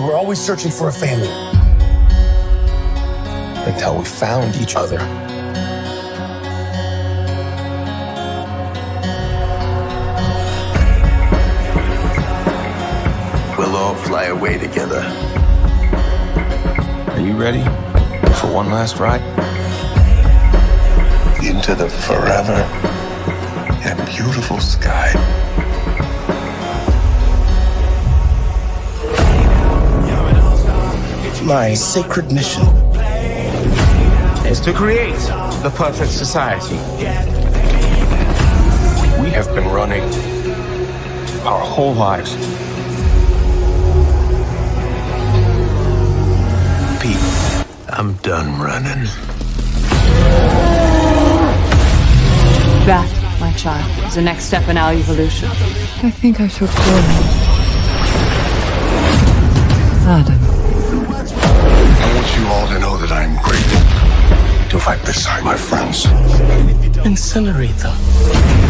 were always searching for a family. Until we found each other. We'll all fly away together. Are you ready for one last ride? Into the forever and beautiful sky. My sacred mission is to create the perfect society. We have been running our whole lives. Pete, I'm done running. That, my child, is the next step in our evolution. I think I shall call him Adam. My friends. Incinerate them.